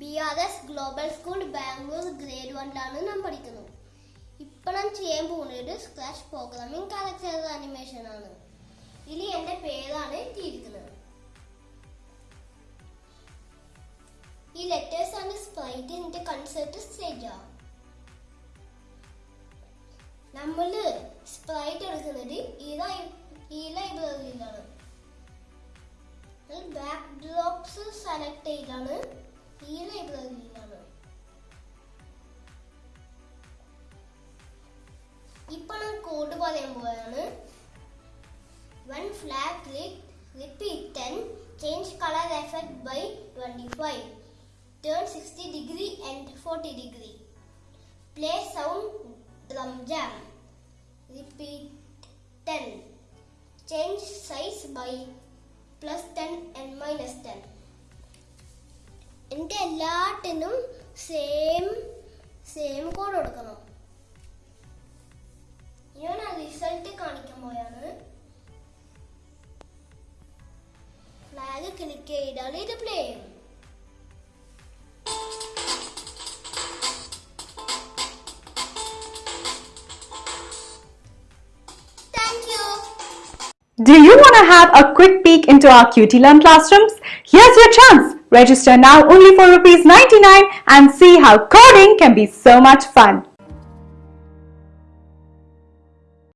B R S global school Bangalore grade വണ്ണിലാണ് നാം പഠിക്കുന്നത്. ഇപ്പം നാം ചെയ്യാൻ പോകുന്നത് സ്ക്രാച്ച് പ്രോഗ്രാമിംഗ് കാരക്ടർ അനിമേഷൻ ആണ്. ഇതിൽ എന്റെ പേരാണ് എത്തിയിരിക്കുന്നത് ഈ ലെറ്റേഴ്സ് ആണ് സ്പ്രൈറ്റ് കൺസെപ്റ്റ് സ്റ്റേജ് നമ്മൾ സ്പ്രൈറ്റ് എടുക്കുന്നത് ഈ ബാക്ക് ഡ്രോപ്സ് സെലക്ട് ചെയ്താണ് ഈ ലൈബ്രറിയിലാണ് ഇപ്പൊ ഞാൻ കോഡ് പറയാൻ പോവാണ് one flag click repeat ten change colour effect by twenty five turn sixty degree and forty degree play sound drum jam repeat ten change size by plus ten and minus ten എന്റെ എല്ലാത്തിനും same same code കൊടുക്കണം? ഞാൻ ആ result കാണിക്കാൻ പോയാണ്. Flag click ചെയ്താൽ ഇത് play ചെയ്യും. Do you want to have a quick peek into our QT Learn classrooms? Here's your chance. Register now only for rupees 99 and see how coding can be so much fun.